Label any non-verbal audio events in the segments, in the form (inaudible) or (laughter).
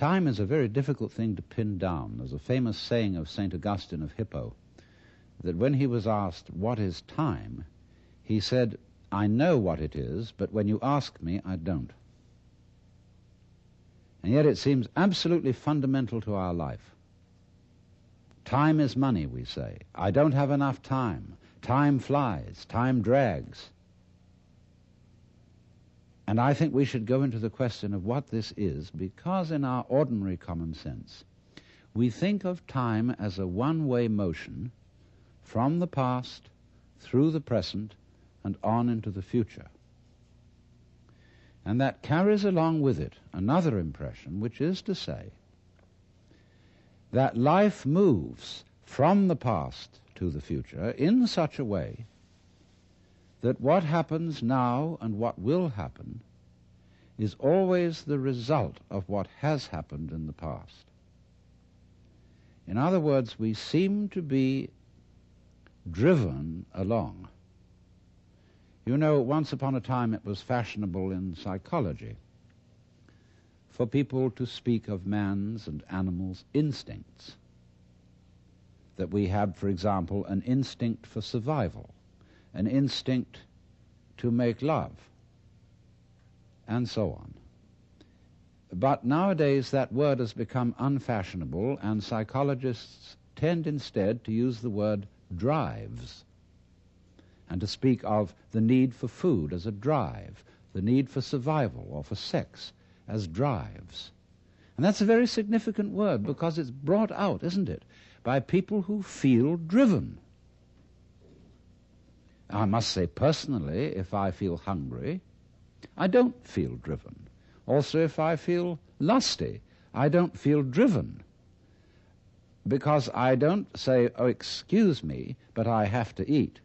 Time is a very difficult thing to pin down. There's a famous saying of St. Augustine of Hippo that when he was asked, What is time? he said, I know what it is, but when you ask me, I don't. And yet it seems absolutely fundamental to our life. Time is money, we say. I don't have enough time. Time flies. Time drags. And I think we should go into the question of what this is because, in our ordinary common sense, we think of time as a one way motion from the past through the present and on into the future. And that carries along with it another impression, which is to say that life moves from the past to the future in such a way that what happens now and what will happen is always the result of what has happened in the past. In other words, we seem to be driven along you know, once upon a time it was fashionable in psychology for people to speak of man's and animals' instincts. That we have, for example, an instinct for survival, an instinct to make love, and so on. But nowadays that word has become unfashionable, and psychologists tend instead to use the word drives and to speak of the need for food as a drive, the need for survival or for sex as drives. And that's a very significant word because it's brought out, isn't it, by people who feel driven. I must say personally, if I feel hungry, I don't feel driven. Also, if I feel lusty, I don't feel driven. Because I don't say, oh, excuse me, but I have to eat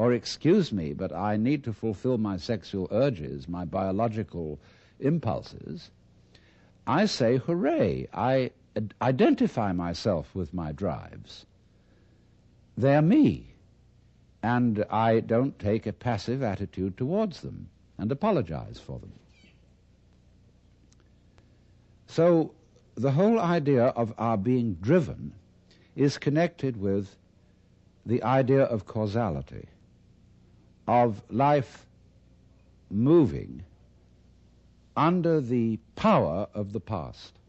or excuse me, but I need to fulfill my sexual urges, my biological impulses, I say, hooray, I identify myself with my drives. They're me. And I don't take a passive attitude towards them and apologize for them. So the whole idea of our being driven is connected with the idea of causality of life moving under the power of the past.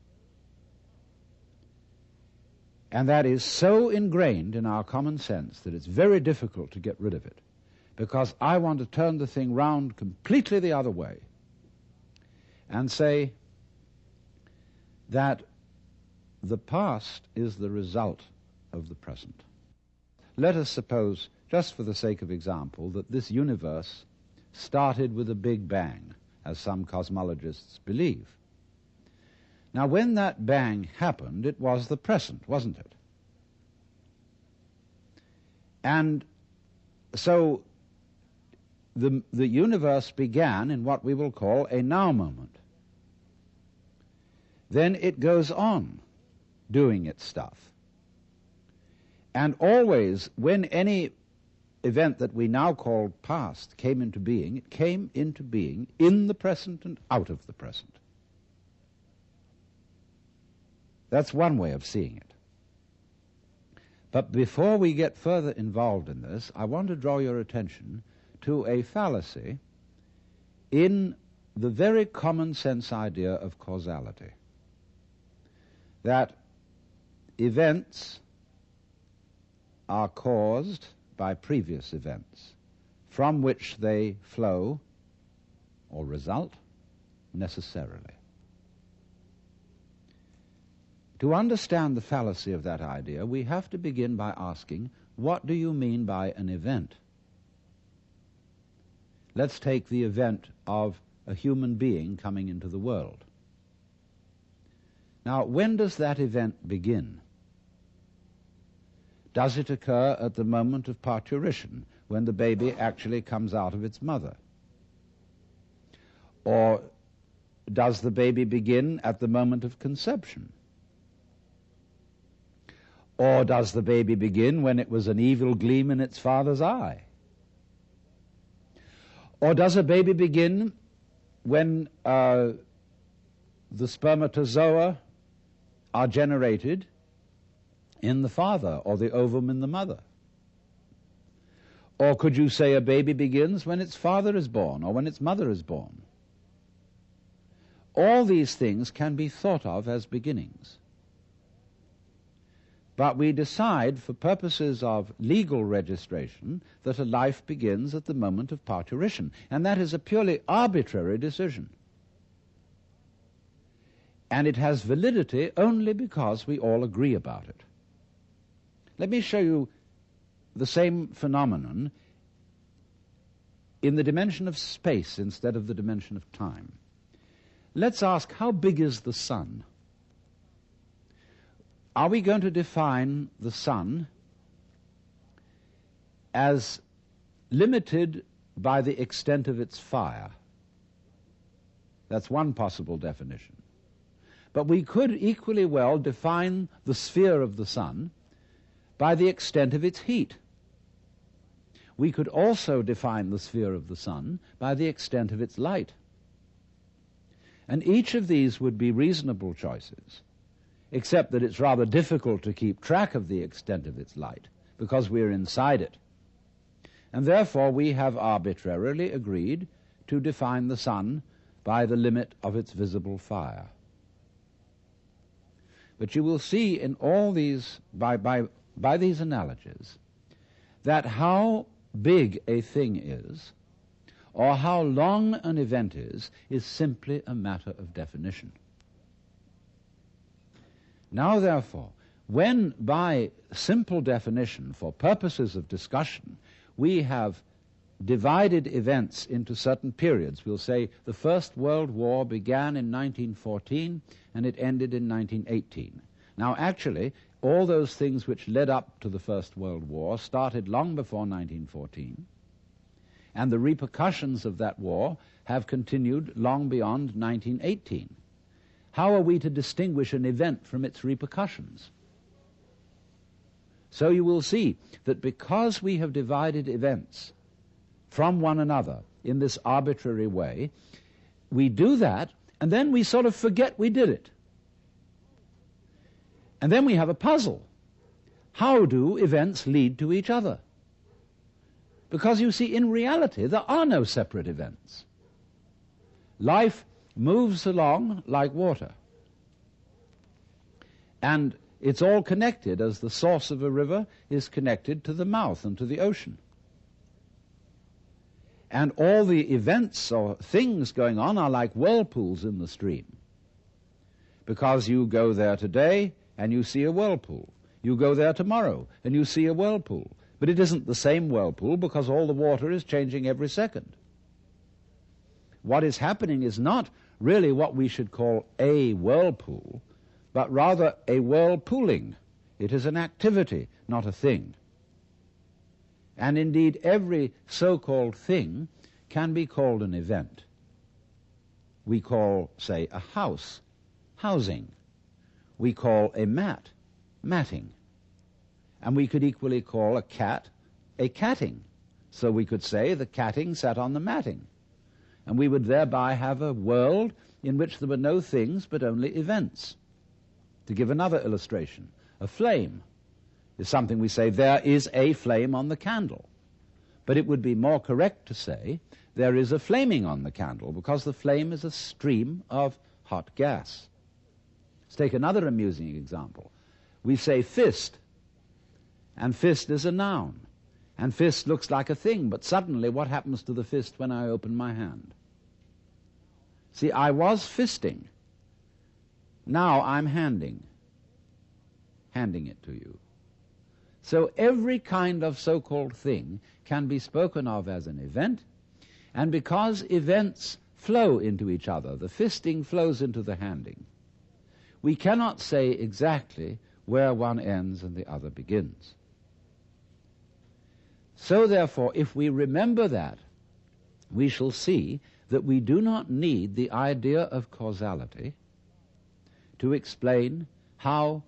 And that is so ingrained in our common sense that it's very difficult to get rid of it. Because I want to turn the thing round completely the other way and say that the past is the result of the present. Let us suppose just for the sake of example, that this universe started with a big bang, as some cosmologists believe. Now, when that bang happened, it was the present, wasn't it? And so the, the universe began in what we will call a now moment. Then it goes on doing its stuff. And always, when any event that we now call past came into being, it came into being in the present and out of the present. That's one way of seeing it. But before we get further involved in this, I want to draw your attention to a fallacy in the very common sense idea of causality. That events are caused by previous events, from which they flow or result necessarily. To understand the fallacy of that idea, we have to begin by asking, what do you mean by an event? Let's take the event of a human being coming into the world. Now, when does that event begin? Does it occur at the moment of parturition, when the baby actually comes out of its mother? Or does the baby begin at the moment of conception? Or does the baby begin when it was an evil gleam in its father's eye? Or does a baby begin when uh, the spermatozoa are generated in the father or the ovum in the mother. Or could you say a baby begins when its father is born or when its mother is born? All these things can be thought of as beginnings. But we decide, for purposes of legal registration, that a life begins at the moment of parturition. And that is a purely arbitrary decision. And it has validity only because we all agree about it. Let me show you the same phenomenon in the dimension of space instead of the dimension of time. Let's ask how big is the sun? Are we going to define the sun as limited by the extent of its fire? That's one possible definition. But we could equally well define the sphere of the sun by the extent of its heat. We could also define the sphere of the sun by the extent of its light. And each of these would be reasonable choices, except that it's rather difficult to keep track of the extent of its light, because we're inside it. And therefore we have arbitrarily agreed to define the sun by the limit of its visible fire. But you will see in all these, by, by, by these analogies, that how big a thing is or how long an event is, is simply a matter of definition. Now, therefore, when by simple definition, for purposes of discussion, we have divided events into certain periods, we'll say the First World War began in 1914 and it ended in 1918. Now, actually, all those things which led up to the First World War started long before 1914 and the repercussions of that war have continued long beyond 1918. How are we to distinguish an event from its repercussions? So you will see that because we have divided events from one another in this arbitrary way, we do that and then we sort of forget we did it. And then we have a puzzle. How do events lead to each other? Because you see, in reality, there are no separate events. Life moves along like water. And it's all connected as the source of a river is connected to the mouth and to the ocean. And all the events or things going on are like whirlpools in the stream. Because you go there today and you see a whirlpool. You go there tomorrow and you see a whirlpool. But it isn't the same whirlpool because all the water is changing every second. What is happening is not really what we should call a whirlpool, but rather a whirlpooling. It is an activity, not a thing. And indeed, every so-called thing can be called an event. We call, say, a house, housing. We call a mat, matting. And we could equally call a cat a catting. So we could say the catting sat on the matting. And we would thereby have a world in which there were no things but only events. To give another illustration, a flame is something we say there is a flame on the candle. But it would be more correct to say there is a flaming on the candle because the flame is a stream of hot gas. Let's take another amusing example. We say fist and fist is a noun. And fist looks like a thing, but suddenly what happens to the fist when I open my hand? See, I was fisting. Now I'm handing. Handing it to you. So every kind of so-called thing can be spoken of as an event, and because events flow into each other, the fisting flows into the handing, we cannot say exactly where one ends and the other begins. So therefore, if we remember that, we shall see that we do not need the idea of causality to explain how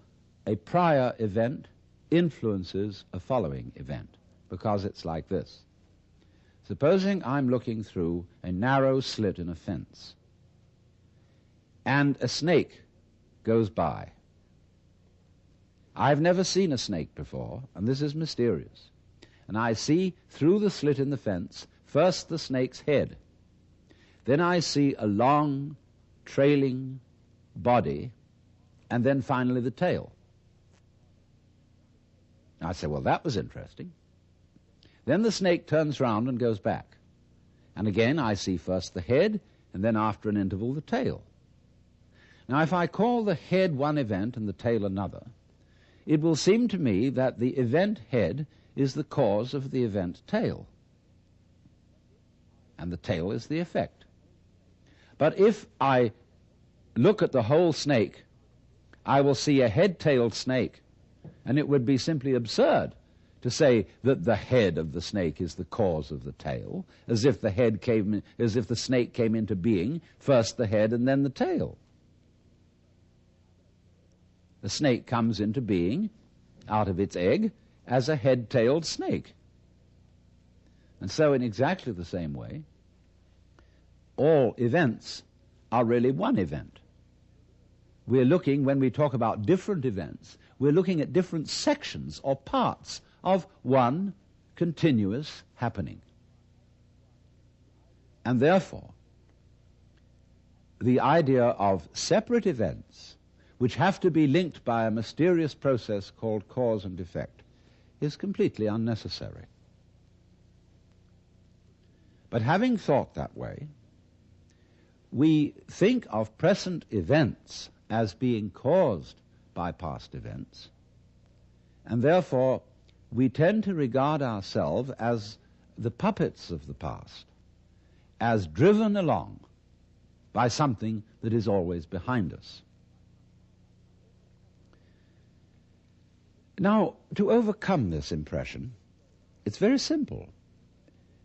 a prior event influences a following event, because it's like this. Supposing I'm looking through a narrow slit in a fence, and a snake goes by I've never seen a snake before, and this is mysterious. And I see through the slit in the fence first the snake's head. Then I see a long, trailing body, and then finally the tail. I say, well, that was interesting. Then the snake turns round and goes back. And again, I see first the head, and then after an interval, the tail. Now, if I call the head one event and the tail another, it will seem to me that the event head is the cause of the event tail, and the tail is the effect. But if I look at the whole snake, I will see a head-tailed snake, and it would be simply absurd to say that the head of the snake is the cause of the tail, as if the head came, as if the snake came into being, first the head and then the tail. The snake comes into being out of its egg as a head-tailed snake. And so in exactly the same way, all events are really one event. We're looking, when we talk about different events, we're looking at different sections or parts of one continuous happening. And therefore, the idea of separate events, which have to be linked by a mysterious process called cause and effect, is completely unnecessary. But having thought that way, we think of present events as being caused by past events, and therefore we tend to regard ourselves as the puppets of the past, as driven along by something that is always behind us. Now, to overcome this impression, it's very simple.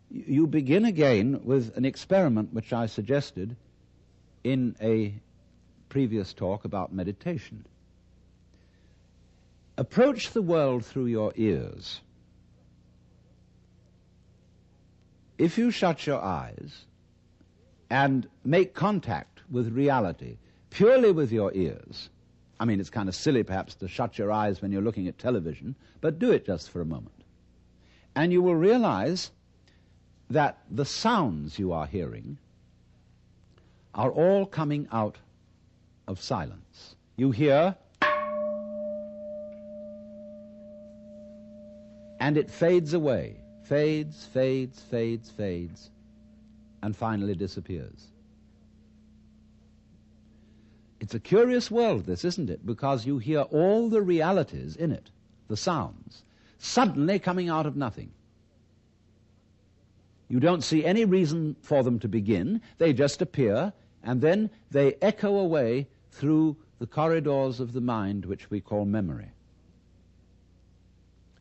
You begin again with an experiment which I suggested in a previous talk about meditation. Approach the world through your ears. If you shut your eyes and make contact with reality purely with your ears, I mean, it's kind of silly perhaps to shut your eyes when you're looking at television, but do it just for a moment. And you will realize that the sounds you are hearing are all coming out of silence. You hear And it fades away, fades, fades, fades, fades, and finally disappears. It's a curious world, this, isn't it? Because you hear all the realities in it, the sounds, suddenly coming out of nothing. You don't see any reason for them to begin. They just appear, and then they echo away through the corridors of the mind which we call memory.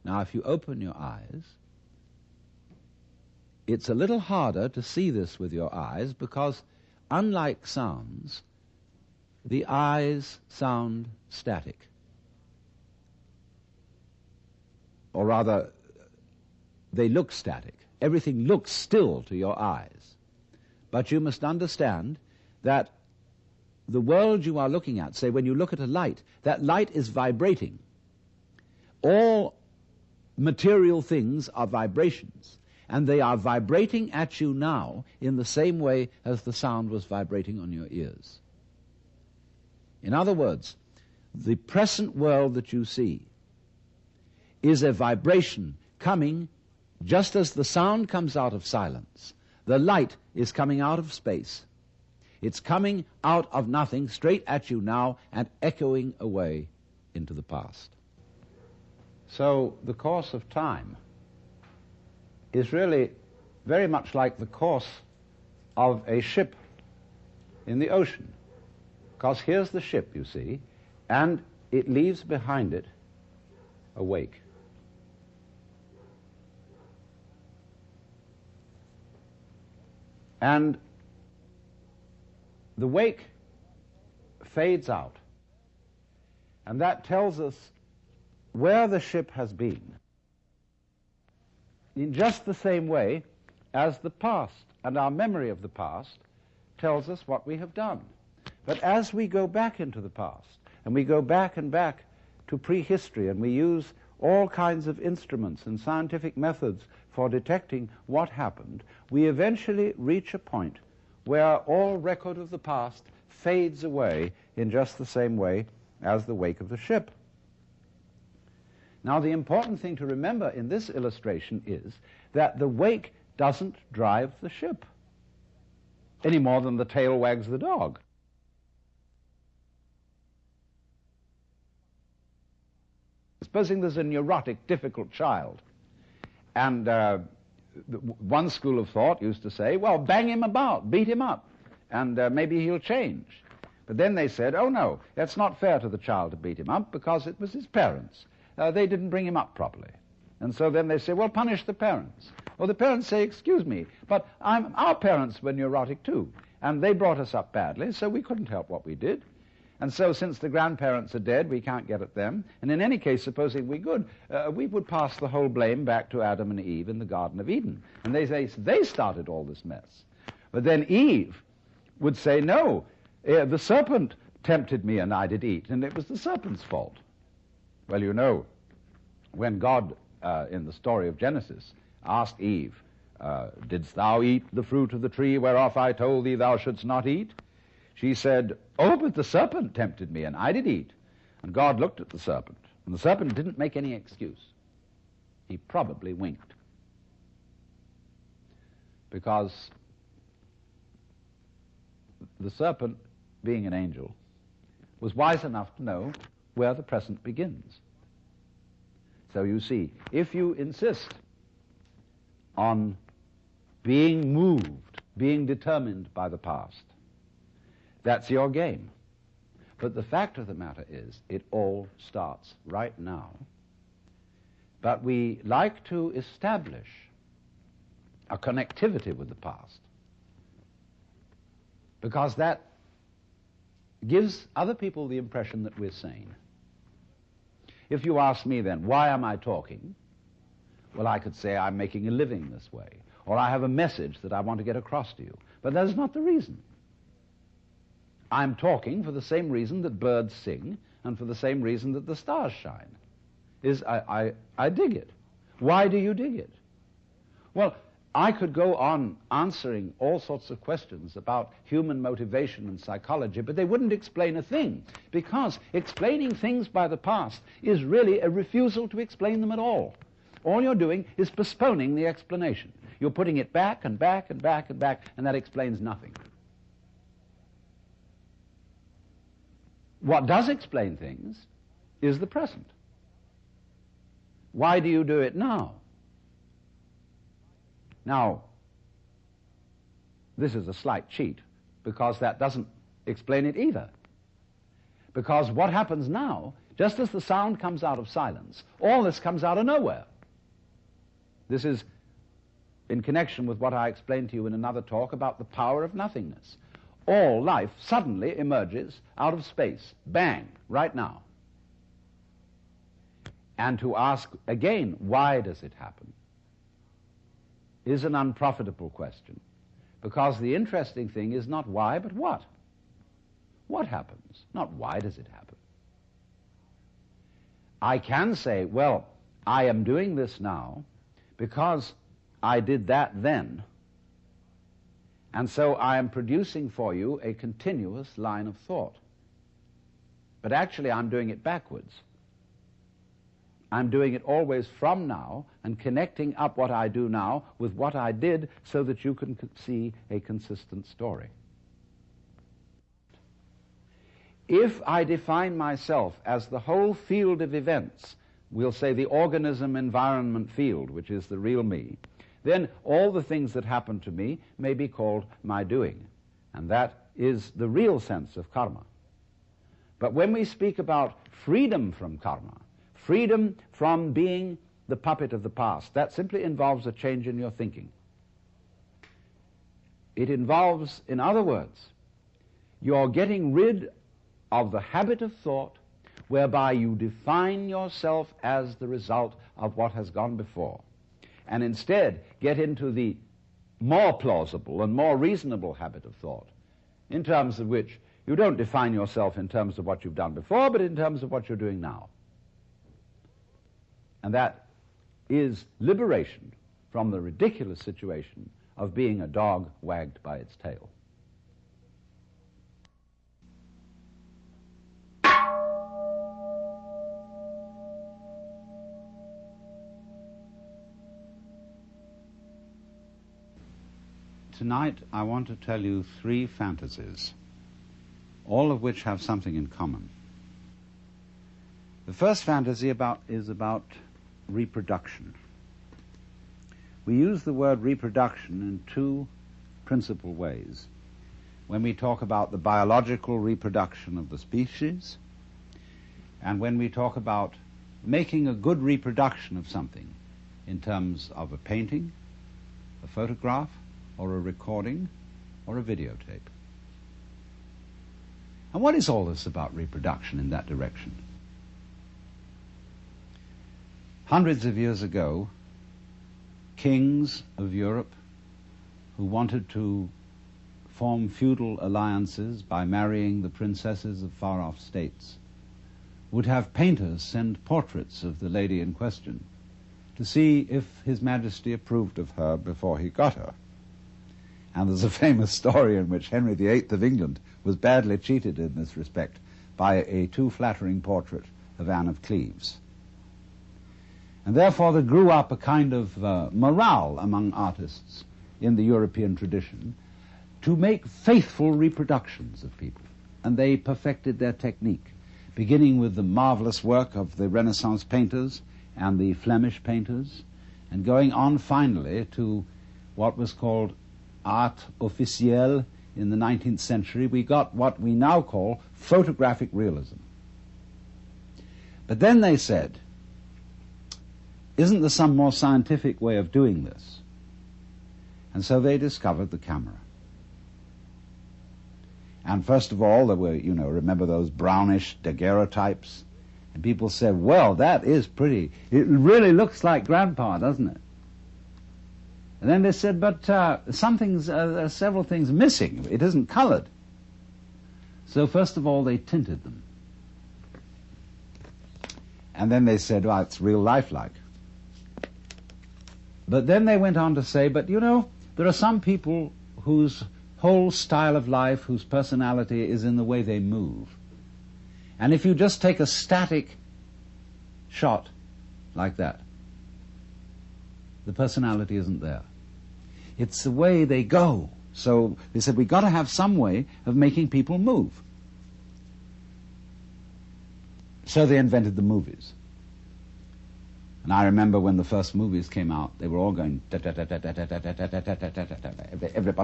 Now, if you open your eyes, it's a little harder to see this with your eyes because, unlike sounds, the eyes sound static. Or rather, they look static. Everything looks still to your eyes. But you must understand that the world you are looking at, say when you look at a light, that light is vibrating. All material things are vibrations, and they are vibrating at you now in the same way as the sound was vibrating on your ears. In other words, the present world that you see is a vibration coming just as the sound comes out of silence. The light is coming out of space. It's coming out of nothing straight at you now and echoing away into the past. So the course of time is really very much like the course of a ship in the ocean. Because here's the ship, you see, and it leaves behind it a wake. And the wake fades out. And that tells us where the ship has been in just the same way as the past and our memory of the past tells us what we have done. But as we go back into the past, and we go back and back to prehistory and we use all kinds of instruments and scientific methods for detecting what happened, we eventually reach a point where all record of the past fades away in just the same way as the wake of the ship. Now, the important thing to remember in this illustration is that the wake doesn't drive the ship any more than the tail wags the dog. Supposing there's a neurotic, difficult child, and uh, one school of thought used to say, well, bang him about, beat him up, and uh, maybe he'll change. But then they said, oh no, that's not fair to the child to beat him up because it was his parents. Uh, they didn't bring him up properly. And so then they say, well, punish the parents. Well, the parents say, excuse me, but I'm, our parents were neurotic too, and they brought us up badly, so we couldn't help what we did. And so, since the grandparents are dead, we can't get at them. And in any case, supposing we could, uh, we would pass the whole blame back to Adam and Eve in the Garden of Eden. And they say they started all this mess. But then Eve would say, no, uh, the serpent tempted me and I did eat, and it was the serpent's fault. Well, you know, when God, uh, in the story of Genesis, asked Eve, uh, Didst thou eat the fruit of the tree whereof I told thee thou shouldst not eat? She said, Oh, but the serpent tempted me, and I did eat. And God looked at the serpent, and the serpent didn't make any excuse. He probably winked. Because the serpent, being an angel, was wise enough to know where the present begins. So you see, if you insist on being moved, being determined by the past, that's your game. But the fact of the matter is, it all starts right now. But we like to establish a connectivity with the past because that gives other people the impression that we're sane. If you ask me then, why am I talking? Well, I could say I'm making a living this way, or I have a message that I want to get across to you. But that is not the reason. I'm talking for the same reason that birds sing and for the same reason that the stars shine. Is I, I, I dig it. Why do you dig it? Well, I could go on answering all sorts of questions about human motivation and psychology, but they wouldn't explain a thing, because explaining things by the past is really a refusal to explain them at all. All you're doing is postponing the explanation. You're putting it back and back and back and back, and that explains nothing. What does explain things is the present. Why do you do it now? Now, this is a slight cheat because that doesn't explain it either. Because what happens now, just as the sound comes out of silence, all this comes out of nowhere. This is in connection with what I explained to you in another talk about the power of nothingness all life suddenly emerges out of space. Bang, right now. And to ask again, why does it happen, is an unprofitable question. Because the interesting thing is not why, but what. What happens? Not why does it happen. I can say, well, I am doing this now because I did that then, and so I am producing for you a continuous line of thought. But actually, I'm doing it backwards. I'm doing it always from now and connecting up what I do now with what I did so that you can see a consistent story. If I define myself as the whole field of events, we'll say the organism environment field, which is the real me, then all the things that happen to me may be called my doing. And that is the real sense of karma. But when we speak about freedom from karma, freedom from being the puppet of the past, that simply involves a change in your thinking. It involves, in other words, you're getting rid of the habit of thought whereby you define yourself as the result of what has gone before and instead get into the more plausible and more reasonable habit of thought, in terms of which you don't define yourself in terms of what you've done before, but in terms of what you're doing now. And that is liberation from the ridiculous situation of being a dog wagged by its tail. Tonight, I want to tell you three fantasies, all of which have something in common. The first fantasy about, is about reproduction. We use the word reproduction in two principal ways. When we talk about the biological reproduction of the species, and when we talk about making a good reproduction of something in terms of a painting, a photograph, or a recording or a videotape. And what is all this about reproduction in that direction? Hundreds of years ago, kings of Europe who wanted to form feudal alliances by marrying the princesses of far off states would have painters send portraits of the lady in question to see if His Majesty approved of her before he got her. And there's a famous story in which Henry VIII of England was badly cheated in this respect by a too flattering portrait of Anne of Cleves. And therefore there grew up a kind of uh, morale among artists in the European tradition to make faithful reproductions of people. And they perfected their technique, beginning with the marvelous work of the Renaissance painters and the Flemish painters, and going on finally to what was called art officielle in the 19th century, we got what we now call photographic realism. But then they said, isn't there some more scientific way of doing this? And so they discovered the camera. And first of all, there were, you know, remember those brownish daguerreotypes? And people said, well, that is pretty. It really looks like grandpa, doesn't it? And then they said, but uh, some things, uh, there are several things missing. It isn't colored. So first of all, they tinted them. And then they said, well, it's real lifelike. But then they went on to say, but you know, there are some people whose whole style of life, whose personality is in the way they move. And if you just take a static shot like that, the personality isn't there. It's the way they go. So they said, we've got to have some way of making people move. So they invented the movies. And I remember when the first movies came out, they were all going, everybody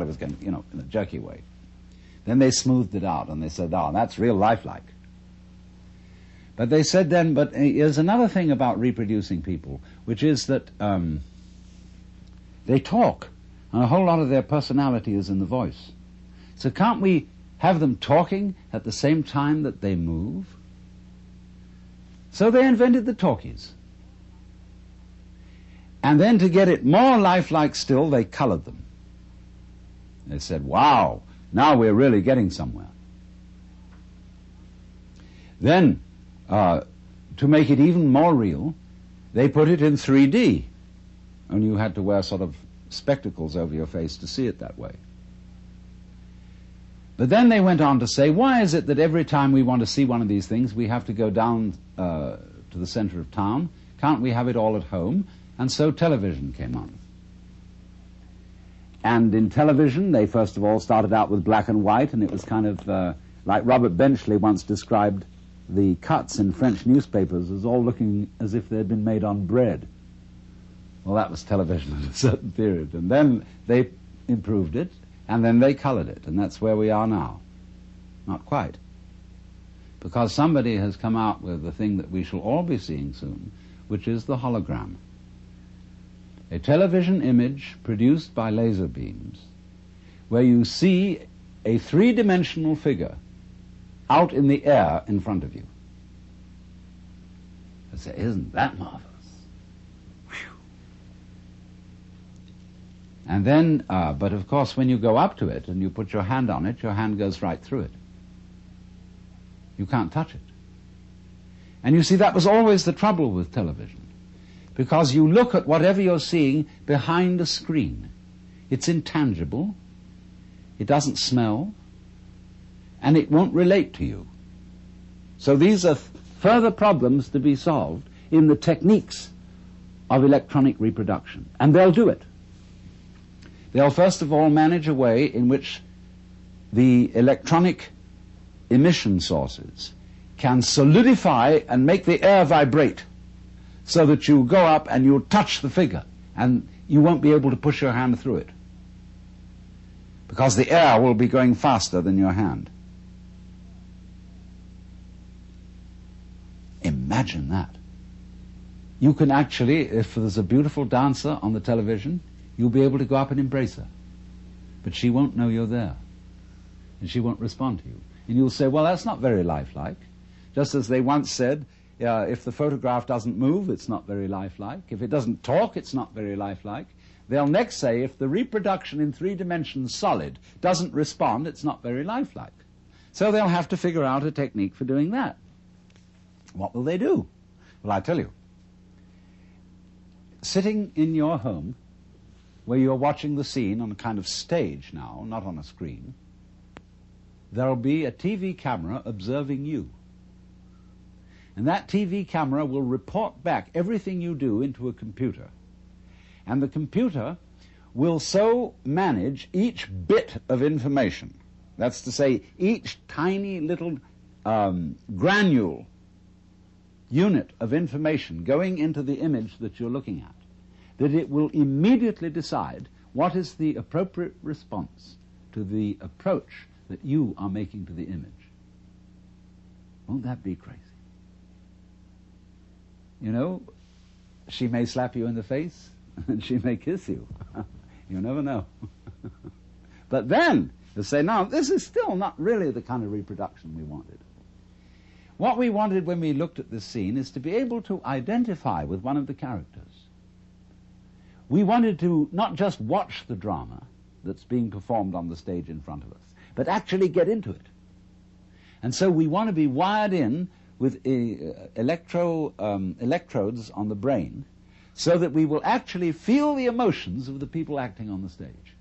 was going, you know, in a jerky way. Then they smoothed it out and they said, oh, that's real lifelike. But they said then, but there's another thing about reproducing people, which is that um, they talk, and a whole lot of their personality is in the voice. So can't we have them talking at the same time that they move? So they invented the talkies. And then to get it more lifelike still, they colored them. They said, wow, now we're really getting somewhere. Then, uh, to make it even more real, they put it in 3D and you had to wear sort of spectacles over your face to see it that way. But then they went on to say, why is it that every time we want to see one of these things, we have to go down uh, to the center of town? Can't we have it all at home? And so television came on. And in television, they first of all started out with black and white, and it was kind of uh, like Robert Benchley once described the cuts in French newspapers as all looking as if they'd been made on bread. Well, that was television at a certain period. And then they improved it, and then they colored it, and that's where we are now. Not quite. Because somebody has come out with the thing that we shall all be seeing soon, which is the hologram. A television image produced by laser beams, where you see a three-dimensional figure out in the air in front of you. I say, isn't that marvelous? And then, uh, but of course, when you go up to it and you put your hand on it, your hand goes right through it. You can't touch it. And you see, that was always the trouble with television. because you look at whatever you're seeing behind a screen. It's intangible, it doesn't smell, and it won't relate to you. So these are further problems to be solved in the techniques of electronic reproduction. And they'll do it. They'll first of all manage a way in which the electronic emission sources can solidify and make the air vibrate so that you go up and you touch the figure and you won't be able to push your hand through it because the air will be going faster than your hand. Imagine that. You can actually, if there's a beautiful dancer on the television, you'll be able to go up and embrace her. But she won't know you're there. And she won't respond to you. And you'll say, well, that's not very lifelike. Just as they once said, uh, if the photograph doesn't move, it's not very lifelike. If it doesn't talk, it's not very lifelike. They'll next say, if the reproduction in three dimensions solid doesn't respond, it's not very lifelike. So they'll have to figure out a technique for doing that. What will they do? Well, I tell you. Sitting in your home, where you're watching the scene on a kind of stage now, not on a screen, there'll be a TV camera observing you. And that TV camera will report back everything you do into a computer. And the computer will so manage each bit of information, that's to say, each tiny little um, granule unit of information going into the image that you're looking at, that it will immediately decide what is the appropriate response to the approach that you are making to the image. Won't that be crazy? You know, she may slap you in the face (laughs) and she may kiss you. (laughs) you never know. (laughs) but then you say, no, this is still not really the kind of reproduction we wanted. What we wanted when we looked at this scene is to be able to identify with one of the characters. We wanted to not just watch the drama that's being performed on the stage in front of us, but actually get into it. And so we want to be wired in with uh, electro, um, electrodes on the brain so that we will actually feel the emotions of the people acting on the stage.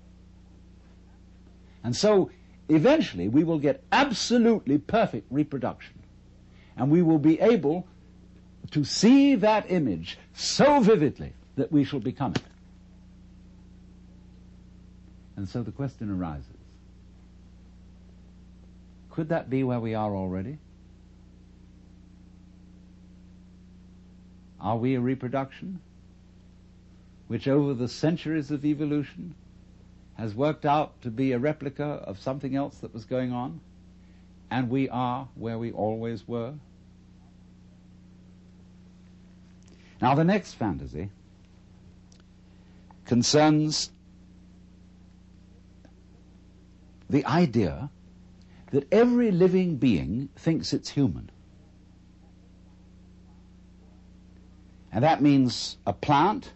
And so eventually we will get absolutely perfect reproduction and we will be able to see that image so vividly that we shall become it. And so the question arises could that be where we are already? Are we a reproduction which over the centuries of evolution has worked out to be a replica of something else that was going on? and we are where we always were. Now, the next fantasy concerns the idea that every living being thinks it's human. And that means a plant,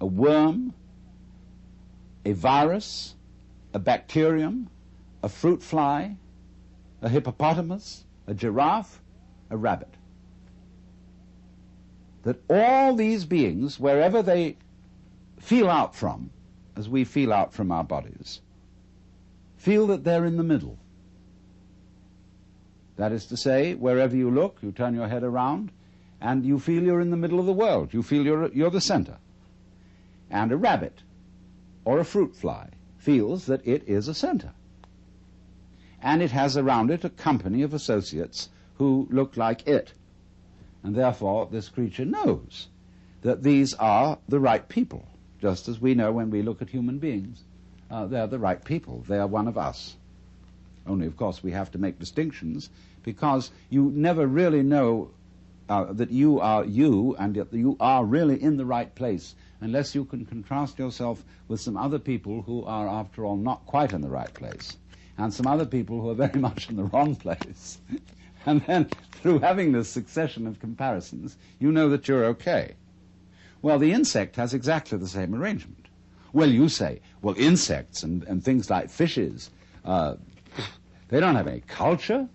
a worm, a virus, a bacterium, a fruit fly, a hippopotamus, a giraffe, a rabbit. That all these beings, wherever they feel out from, as we feel out from our bodies, feel that they're in the middle. That is to say, wherever you look, you turn your head around, and you feel you're in the middle of the world. You feel you're, you're the center. And a rabbit or a fruit fly feels that it is a center and it has around it a company of associates who look like it. And therefore, this creature knows that these are the right people, just as we know when we look at human beings. Uh, they're the right people. They are one of us. Only, of course, we have to make distinctions because you never really know uh, that you are you and that you are really in the right place unless you can contrast yourself with some other people who are, after all, not quite in the right place and some other people who are very (laughs) much in the wrong place. (laughs) and then, through having this succession of comparisons, you know that you're okay. Well, the insect has exactly the same arrangement. Well, you say, well, insects and, and things like fishes, uh, they don't have any culture?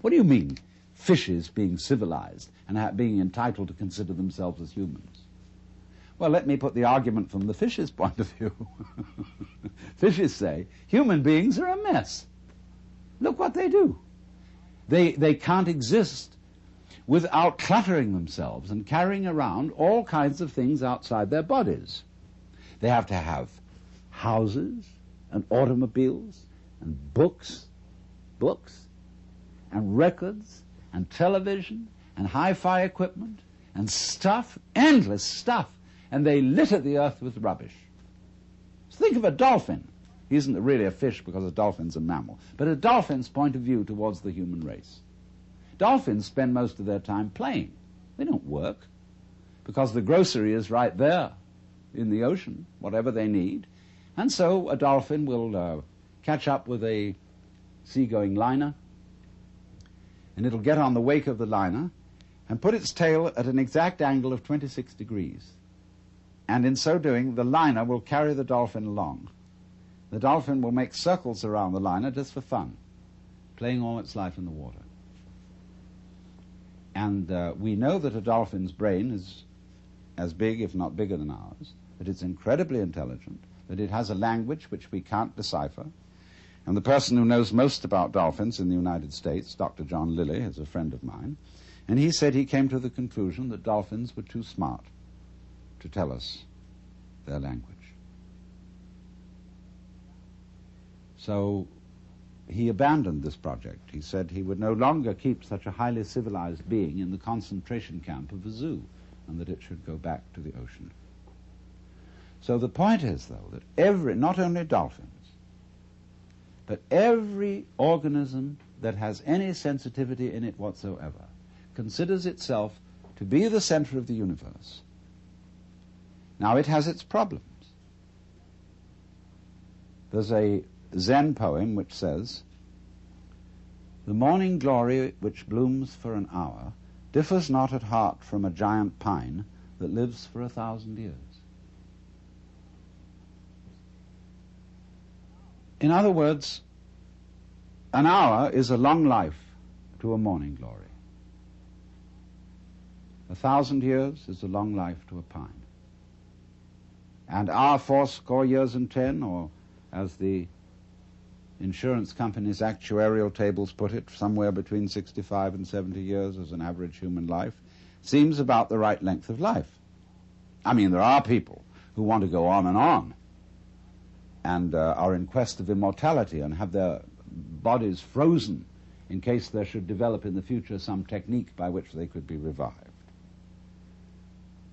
What do you mean, fishes being civilized and being entitled to consider themselves as humans? Well, let me put the argument from the fish's (laughs) point of view. (laughs) Fishes say, human beings are a mess. Look what they do. They, they can't exist without cluttering themselves and carrying around all kinds of things outside their bodies. They have to have houses and automobiles and books, books and records and television and hi-fi equipment and stuff, endless stuff, and they litter the earth with rubbish. So think of a dolphin. He isn't really a fish because a dolphin's a mammal, but a dolphin's point of view towards the human race. Dolphins spend most of their time playing. They don't work because the grocery is right there in the ocean, whatever they need. And so a dolphin will uh, catch up with a seagoing liner, and it'll get on the wake of the liner and put its tail at an exact angle of 26 degrees. And in so doing, the liner will carry the dolphin along. The dolphin will make circles around the liner just for fun, playing all its life in the water. And uh, we know that a dolphin's brain is as big, if not bigger than ours, that it's incredibly intelligent, that it has a language which we can't decipher. And the person who knows most about dolphins in the United States, Dr. John Lilly, is a friend of mine, and he said he came to the conclusion that dolphins were too smart to tell us their language. So he abandoned this project. He said he would no longer keep such a highly civilized being in the concentration camp of a zoo and that it should go back to the ocean. So the point is, though, that every, not only dolphins, but every organism that has any sensitivity in it whatsoever considers itself to be the center of the universe. Now, it has its problems. There's a Zen poem which says, The morning glory which blooms for an hour differs not at heart from a giant pine that lives for a thousand years. In other words, an hour is a long life to a morning glory. A thousand years is a long life to a pine. And our fourscore years and ten, or as the insurance company's actuarial tables put it, somewhere between 65 and 70 years as an average human life, seems about the right length of life. I mean, there are people who want to go on and on and uh, are in quest of immortality and have their bodies frozen in case there should develop in the future some technique by which they could be revived.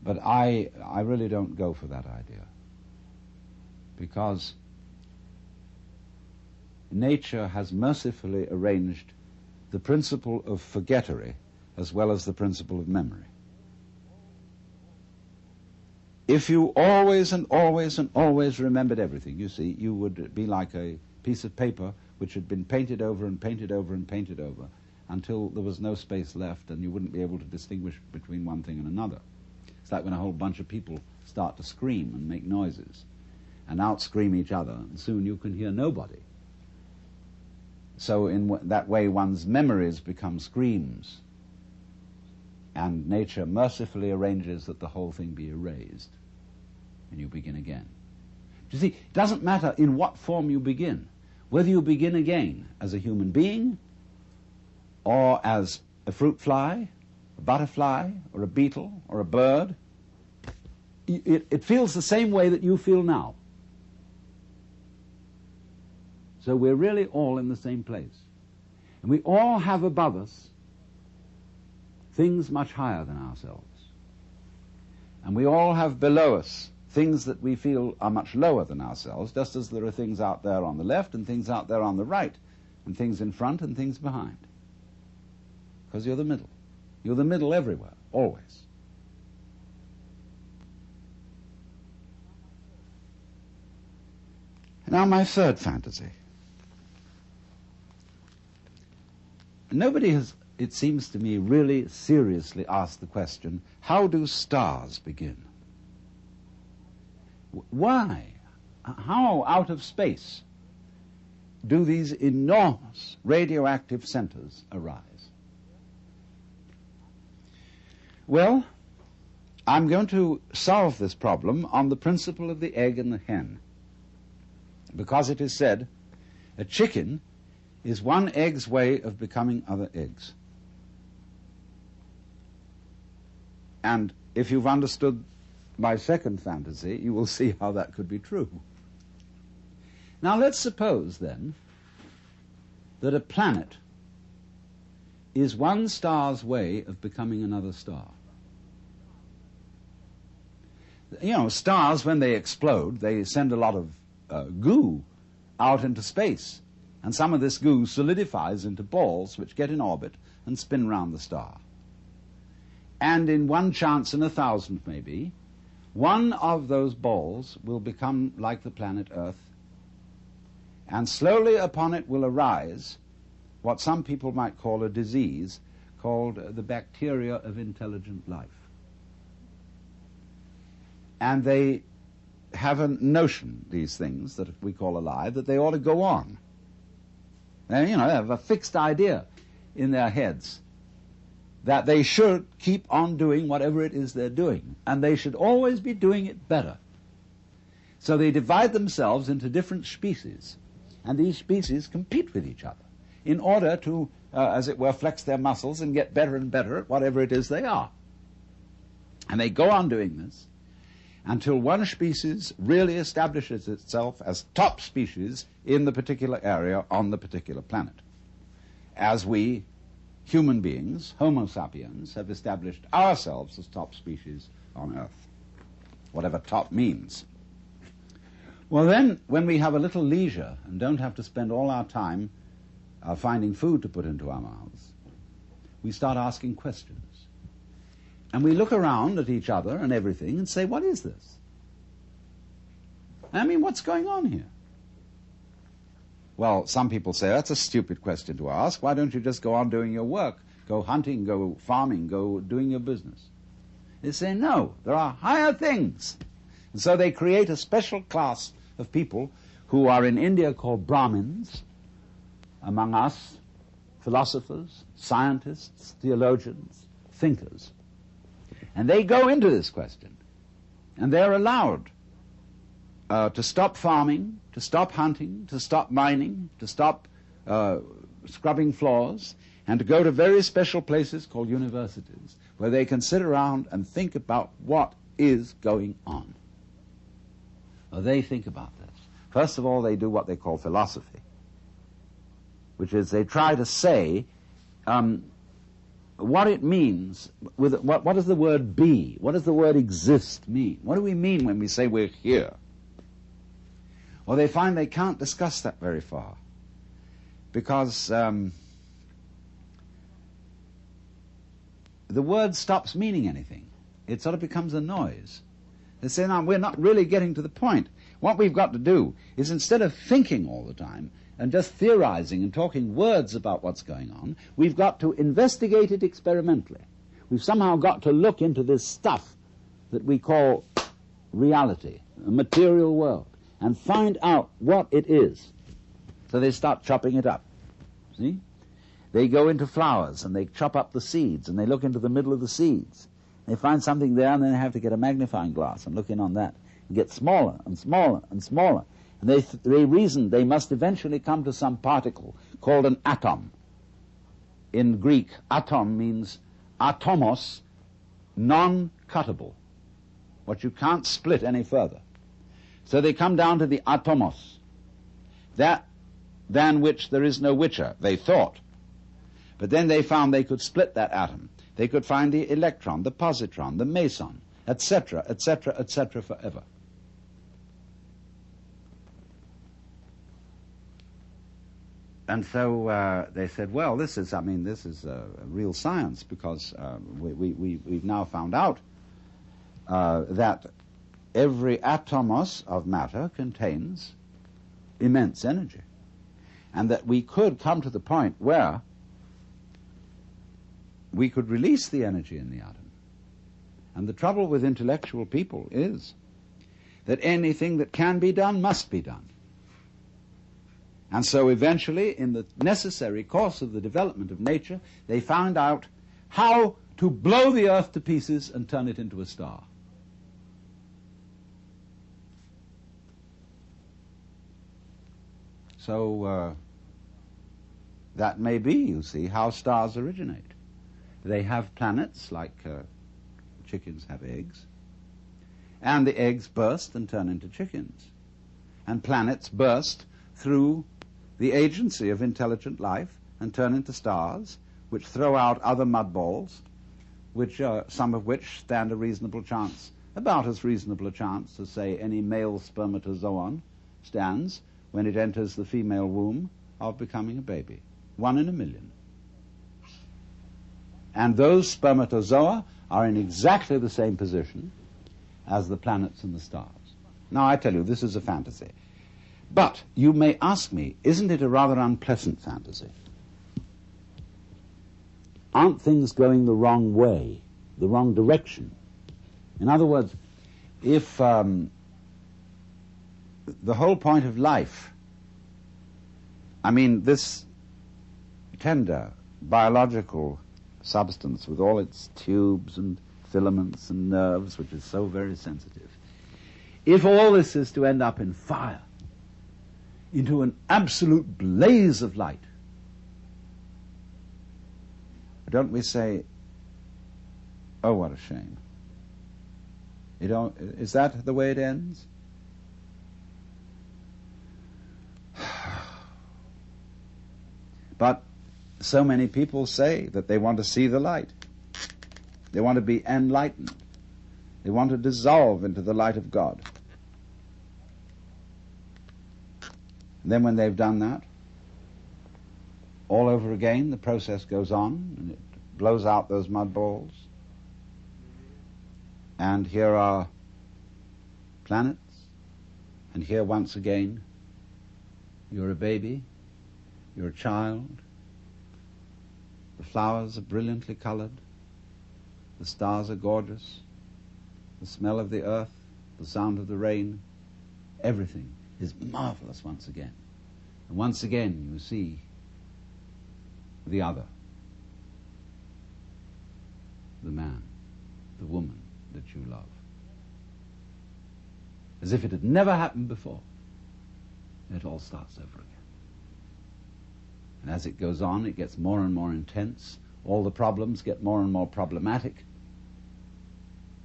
But I, I really don't go for that idea. Because nature has mercifully arranged the principle of forgettery as well as the principle of memory. If you always and always and always remembered everything, you see, you would be like a piece of paper which had been painted over and painted over and painted over until there was no space left and you wouldn't be able to distinguish between one thing and another. It's like when a whole bunch of people start to scream and make noises and out scream each other, and soon you can hear nobody. So in w- that way, one's memories become screams, and nature mercifully arranges that the whole thing be erased, and you begin again. You see, it doesn't matter in what form you begin, whether you begin again as a human being, or as a fruit fly, a butterfly, or a beetle, or a bird, it, it feels the same way that you feel now. So we're really all in the same place. And we all have above us things much higher than ourselves. And we all have below us things that we feel are much lower than ourselves, just as there are things out there on the left and things out there on the right, and things in front and things behind. Because you're the middle. You're the middle everywhere, always. Now, my third fantasy. Nobody has, it seems to me, really seriously asked the question how do stars begin? Why? How out of space do these enormous radioactive centers arise? Well, I'm going to solve this problem on the principle of the egg and the hen. Because it is said a chicken is one egg's way of becoming other eggs. And if you've understood my second fantasy, you will see how that could be true. Now let's suppose then that a planet is one star's way of becoming another star. You know, stars, when they explode, they send a lot of uh, goo out into space. And some of this goo solidifies into balls which get in orbit and spin round the star. And in one chance in a thousand, maybe, one of those balls will become like the planet Earth. And slowly upon it will arise what some people might call a disease called the bacteria of intelligent life. And they have a notion, these things that we call alive, that they ought to go on. They, you know, have a fixed idea in their heads that they should keep on doing whatever it is they're doing, and they should always be doing it better. So they divide themselves into different species, and these species compete with each other in order to, uh, as it were, flex their muscles and get better and better at whatever it is they are. And they go on doing this until one species really establishes itself as top species in the particular area on the particular planet. As we, human beings, Homo sapiens, have established ourselves as top species on Earth, whatever top means. Well, then, when we have a little leisure and don't have to spend all our time uh, finding food to put into our mouths, we start asking questions. And we look around at each other and everything and say, what is this? I mean, what's going on here? Well, some people say, that's a stupid question to ask. Why don't you just go on doing your work? Go hunting, go farming, go doing your business. They say, no, there are higher things. And so they create a special class of people who are in India called Brahmins, among us, philosophers, scientists, theologians, thinkers. And they go into this question. And they're allowed uh, to stop farming, to stop hunting, to stop mining, to stop uh, scrubbing floors, and to go to very special places called universities where they can sit around and think about what is going on. Well, they think about this. First of all, they do what they call philosophy which is they try to say um, what it means. With what, what does the word be? What does the word exist mean? What do we mean when we say we're here? Well, they find they can't discuss that very far because um, the word stops meaning anything. It sort of becomes a noise. They say, now, we're not really getting to the point. What we've got to do is instead of thinking all the time, and just theorizing and talking words about what's going on. We've got to investigate it experimentally. We've somehow got to look into this stuff that we call reality, a material world, and find out what it is. So they start chopping it up. See? They go into flowers and they chop up the seeds and they look into the middle of the seeds. They find something there and then they have to get a magnifying glass and look in on that and get smaller and smaller and smaller and they, they reasoned they must eventually come to some particle called an atom. In Greek, atom means atomos, non-cuttable, what you can't split any further. So they come down to the atomos, that than which there is no witcher, they thought. But then they found they could split that atom. They could find the electron, the positron, the meson, etc., etc., etc., forever. and so uh, they said, well, this is, I mean, this is a real science because uh, we, we, we, have now found out uh, that every atomos of matter contains immense energy. And that we could come to the point where we could release the energy in the atom. And the trouble with intellectual people is that anything that can be done must be done. And so eventually, in the necessary course of the development of nature, they found out how to blow the earth to pieces and turn it into a star. So uh, that may be, you see, how stars originate. They have planets like uh, chickens have eggs, and the eggs burst and turn into chickens. And planets burst through the agency of intelligent life and turn into stars, which throw out other mud balls, which uh, some of which stand a reasonable chance, about as reasonable a chance as, say, any male spermatozoon stands when it enters the female womb of becoming a baby. One in a million. And those spermatozoa are in exactly the same position as the planets and the stars. Now, I tell you, this is a fantasy. But you may ask me, isn't it a rather unpleasant fantasy? Aren't things going the wrong way, the wrong direction? In other words, if um, the whole point of life, I mean, this tender biological substance with all its tubes and filaments and nerves, which is so very sensitive, if all this is to end up in fire, into an absolute blaze of light, don't we say, oh, what a shame? Is that the way it ends? But so many people say that they want to see the light. They want to be enlightened. They want to dissolve into the light of God. And then when they've done that, all over again, the process goes on and it blows out those mud balls. And here are planets. And here once again, you're a baby, you're a child. The flowers are brilliantly colored. The stars are gorgeous. The smell of the earth, the sound of the rain, everything is marvelous once again. And once again you see the other, the man, the woman that you love. As if it had never happened before. It all starts over again. And as it goes on, it gets more and more intense. All the problems get more and more problematic.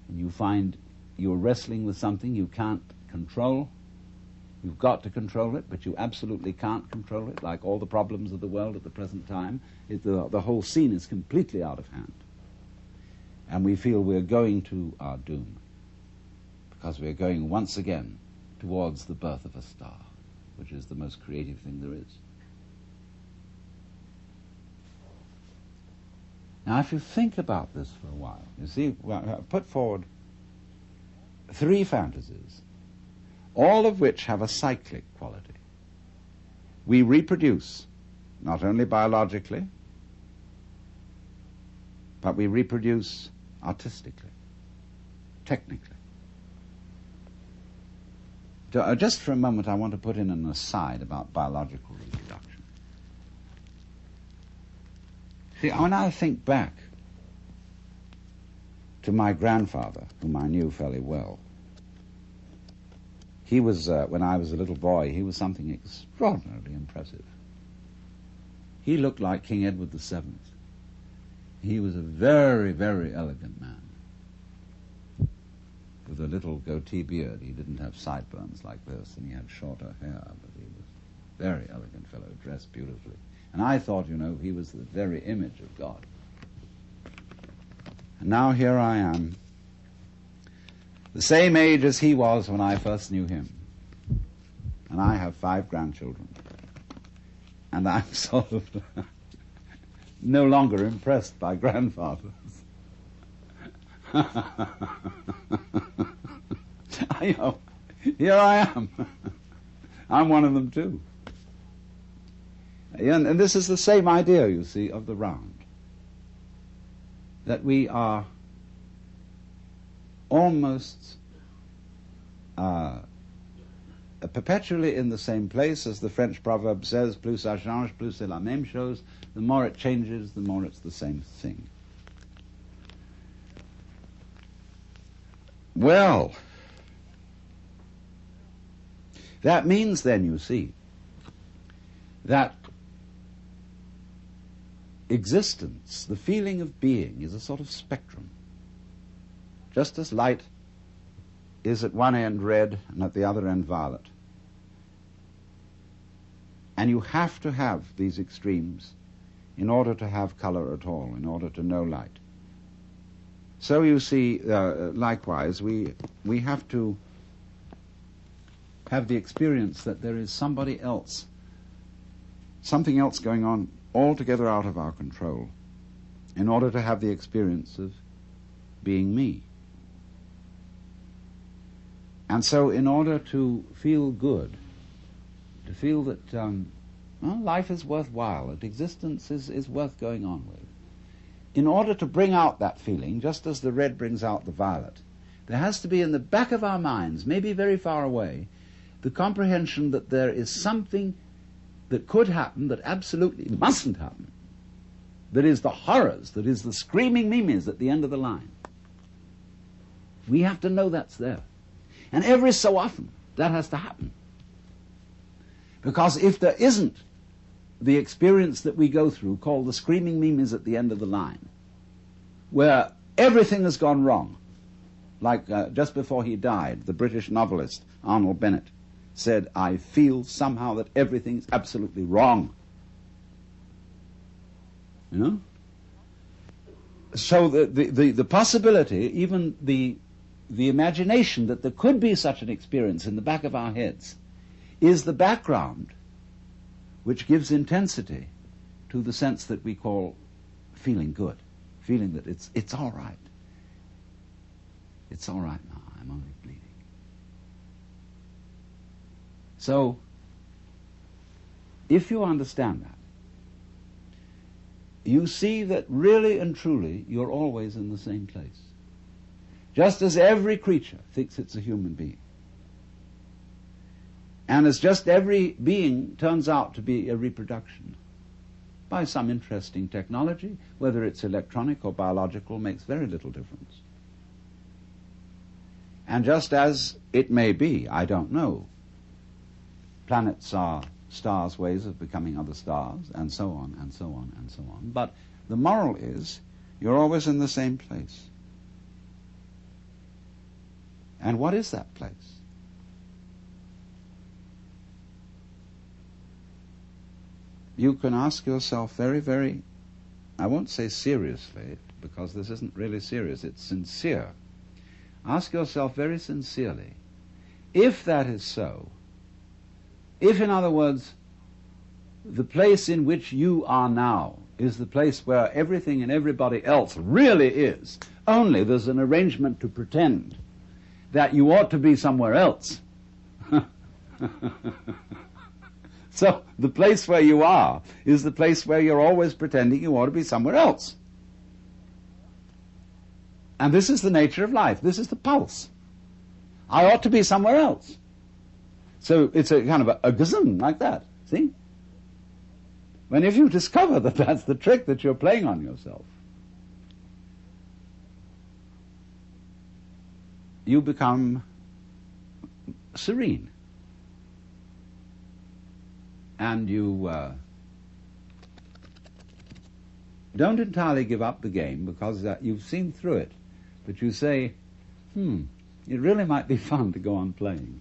And you find you're wrestling with something you can't control. You've got to control it, but you absolutely can't control it, like all the problems of the world at the present time. It, the, the whole scene is completely out of hand. And we feel we're going to our doom because we're going once again towards the birth of a star, which is the most creative thing there is. Now, if you think about this for a while, you see, well, put forward three fantasies, all of which have a cyclic quality. We reproduce, not only biologically, but we reproduce artistically, technically. Uh, just for a moment, I want to put in an aside about biological reproduction. See, when I think back to my grandfather, whom I knew fairly well, he was, uh, when I was a little boy, he was something extraordinarily impressive. He looked like King Edward VII. He was a very, very elegant man. With a little goatee beard. He didn't have sideburns like this, and he had shorter hair, but he was a very elegant fellow, dressed beautifully. And I thought, you know, he was the very image of God. And now here I am, the same age as he was when I first knew him. And I have five grandchildren. And I'm (laughs) sort of (laughs) no longer impressed by grandfathers. (laughs) I know. Here I am. I'm one of them too. And, and this is the same idea, you see, of the round. That we are almost uh, perpetually in the same place, as the French proverb says, plus ça change, plus c'est la même chose. The more it changes, the more it's the same thing. Well, that means then, you see, that existence, the feeling of being, is a sort of spectrum. Just as light is at one end red and at the other end violet. And you have to have these extremes in order to have color at all, in order to know light. So you see, uh, likewise, we, we have to have the experience that there is somebody else, something else going on altogether out of our control, in order to have the experience of being me. And so, in order to feel good, to feel that um, well, life is worthwhile, that existence is, is worth going on with, in order to bring out that feeling, just as the red brings out the violet, there has to be in the back of our minds, maybe very far away, the comprehension that there is something that could happen that absolutely mustn't happen. That is the horrors, that is the screaming memes at the end of the line. We have to know that's there. And every so often, that has to happen. Because if there isn't the experience that we go through called the screaming memes at the end of the line, where everything has gone wrong, like uh, just before he died, the British novelist Arnold Bennett said, I feel somehow that everything's absolutely wrong. You know? So the, the, the, the possibility, even the the imagination that there could be such an experience in the back of our heads is the background which gives intensity to the sense that we call feeling good, feeling that it's, it's all right. It's all right now, I'm only bleeding. So, if you understand that, you see that really and truly you're always in the same place just as every creature thinks it's a human being. And as just every being turns out to be a reproduction by some interesting technology, whether it's electronic or biological, makes very little difference. And just as it may be, I don't know, planets are stars' ways of becoming other stars, and so on, and so on, and so on. But the moral is, you're always in the same place. And what is that place? You can ask yourself very, very, I won't say seriously, because this isn't really serious, it's sincere. Ask yourself very sincerely, if that is so, if, in other words, the place in which you are now is the place where everything and everybody else really is, only there's an arrangement to pretend that you ought to be somewhere else. (laughs) so the place where you are is the place where you're always pretending you ought to be somewhere else. And this is the nature of life. This is the pulse. I ought to be somewhere else. So it's a kind of a, a gazum like that. See? When if you (laughs) discover that that's the trick that you're playing on yourself, you become serene. And you uh, don't entirely give up the game because uh, you've seen through it. But you say, hmm, it really might be (laughs) fun to go on playing.